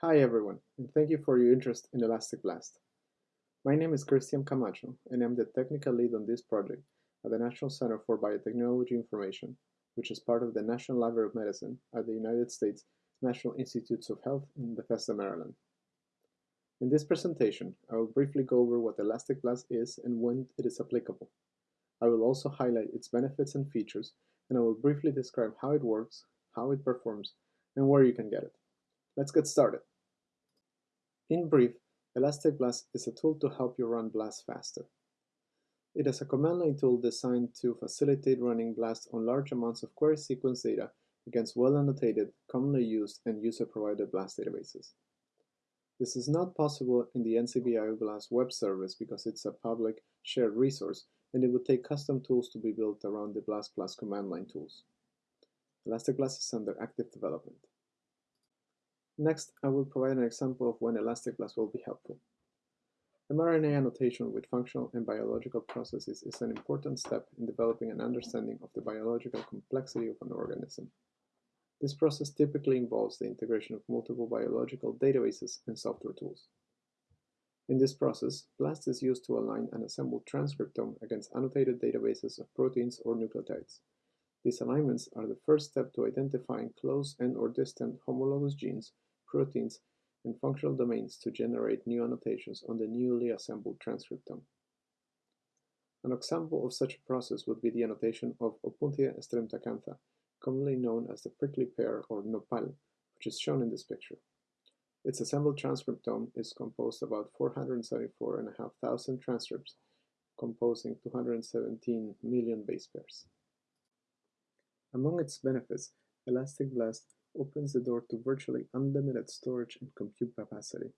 Hi everyone, and thank you for your interest in Elastic Blast. My name is Christiam Camacho, and I'm the technical lead on this project at the National Center for Biotechnology Information, which is part of the National Library of Medicine at the United States National Institutes of Health in Bethesda, Maryland. In this presentation, I will briefly go over what Elastic Blast is and when it is applicable. I will also highlight its benefits and features, and I will briefly describe how it works, how it performs, and where you can get it. Let's get started. In brief, Elastic Blast is a tool to help you run Blast faster. It is a command line tool designed to facilitate running Blast on large amounts of query sequence data against well-annotated, commonly used, and user-provided Blast databases. This is not possible in the NCBI Blast web service because it's a public shared resource and it would take custom tools to be built around the Blast Plus command line tools. Elastic Blast is under active development. Next, I will provide an example of when Elastic Blast will be helpful. mRNA annotation with functional and biological processes is an important step in developing an understanding of the biological complexity of an organism. This process typically involves the integration of multiple biological databases and software tools. In this process, BLAST is used to align an assembled transcriptome against annotated databases of proteins or nucleotides. These alignments are the first step to identifying close and or distant homologous genes, proteins, and functional domains to generate new annotations on the newly assembled transcriptome. An example of such a process would be the annotation of Opuntia streptacantha, commonly known as the prickly pear or nopal, which is shown in this picture. Its assembled transcriptome is composed of about 474,500 transcripts, composing 217 million base pairs. Among its benefits, Elastic Blast opens the door to virtually unlimited storage and compute capacity.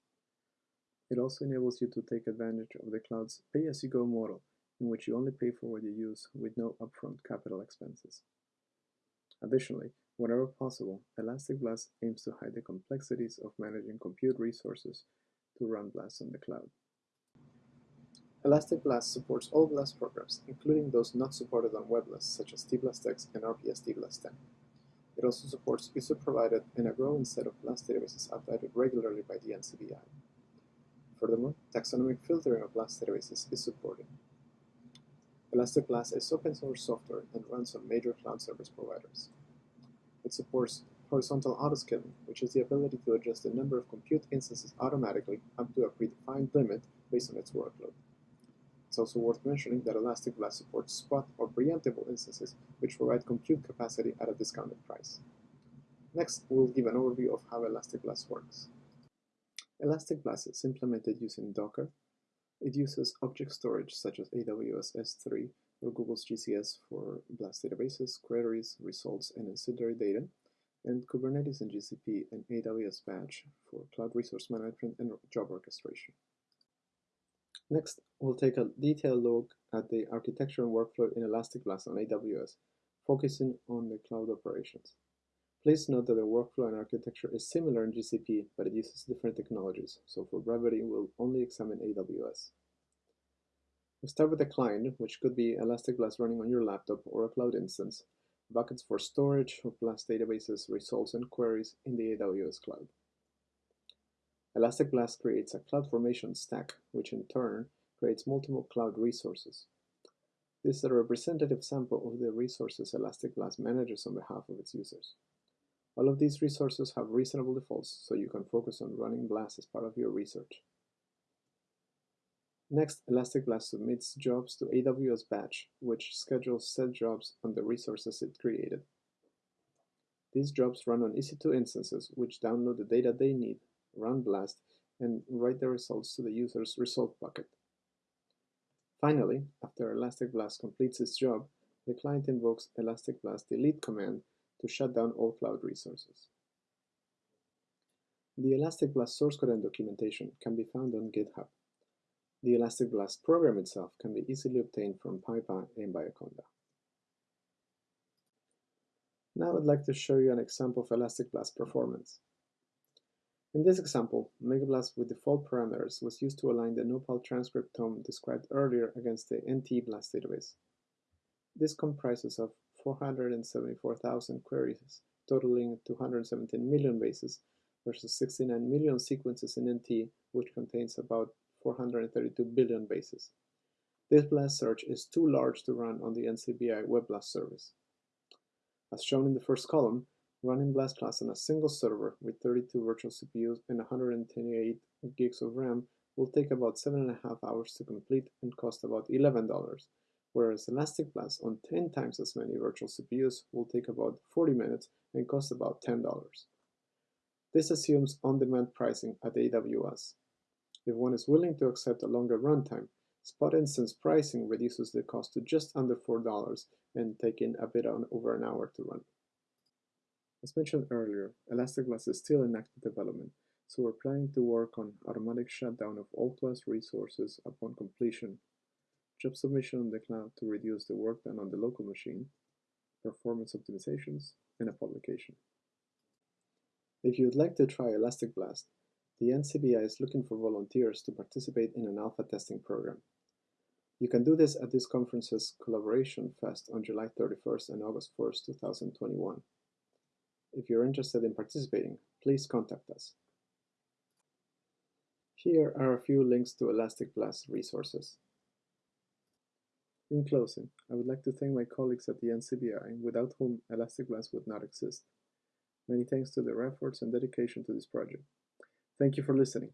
It also enables you to take advantage of the cloud's pay-as-you-go model, in which you only pay for what you use with no upfront capital expenses. Additionally, whenever possible, Elastic Blast aims to hide the complexities of managing compute resources to run Blast on the cloud. Elastic Blast supports all Blast programs, including those not supported on Web Blast, such as TBlastX and RPS TBLASTN. It also supports user-provided and a growing set of Blast databases updated regularly by the NCBI. Furthermore, taxonomic filtering of Blast databases is supported. Elastic Blast is open source software and runs on major cloud service providers. It supports horizontal autoscaling, which is the ability to adjust the number of compute instances automatically up to a predefined limit based on its workload. It's also worth mentioning that Elastic Blast supports spot or preemptible instances, which provide compute capacity at a discounted price. Next, we'll give an overview of how Elastic Blast works. Elastic Blast is implemented using Docker, it uses object storage such as AWS S3 or Google's GCS for Blast databases, queries, results, and ancillary data, and Kubernetes and GCP and AWS Batch for cloud resource management and job orchestration. Next, we'll take a detailed look at the architecture and workflow in Elastic Blast on AWS, focusing on the cloud operations. Please note that the workflow and architecture is similar in GCP, but it uses different technologies, so for brevity we'll only examine AWS. We start with the client, which could be Elastic Blast running on your laptop or a cloud instance, buckets for storage of Blast databases, results, and queries in the AWS cloud. Elastic Blast creates a cloud formation stack, which in turn creates multiple cloud resources. This is a representative sample of the resources Elastic Blast manages on behalf of its users. All of these resources have reasonable defaults, so you can focus on running Blast as part of your research. Next, Elastic Blast submits jobs to AWS Batch, which schedules set jobs on the resources it created. These jobs run on EC2 instances, which download the data they need, run Blast, and write the results to the user's result bucket. Finally, after Elastic Blast completes its job, the client invokes Elastic Blast delete command to shut down all cloud resources. The Elastic Blast source code and documentation can be found on GitHub. The Elastic Blast program itself can be easily obtained from PyPI and Bioconda. Now I'd like to show you an example of Elastic Blast performance. In this example, Megablast with default parameters was used to align the Nopal transcriptome described earlier against the NT-BLAST database. This comprises of 474,000 queries, totaling 217 million bases, versus 69 million sequences in NT, which contains about 432 billion bases. This blast search is too large to run on the NCBI Web Blast service. As shown in the first column, running Blast BlastClass on a single server with 32 virtual CPUs and 128 gigs of RAM will take about 7.5 hours to complete and cost about $11, whereas Elastic Blast on 10 times as many virtual CPUs will take about 40 minutes and cost about $10. This assumes on-demand pricing at AWS. If one is willing to accept a longer runtime, spot instance pricing reduces the cost to just under $4 and taking a bit over an hour to run. As mentioned earlier, Elastic Blast is still in active development, so we're planning to work on automatic shutdown of all class resources upon completion, job submission on the cloud to reduce the work done on the local machine, performance optimizations, and a publication. If you would like to try Elastic Blast, the NCBI is looking for volunteers to participate in an alpha testing program. You can do this at this conference's Collaboration Fest on July 31st and August 1st, 2021. If you're interested in participating, please contact us. Here are a few links to Elastic Blast resources. In closing, I would like to thank my colleagues at the NCBI, without whom Elastic Blast would not exist. Many thanks to their efforts and dedication to this project. Thank you for listening.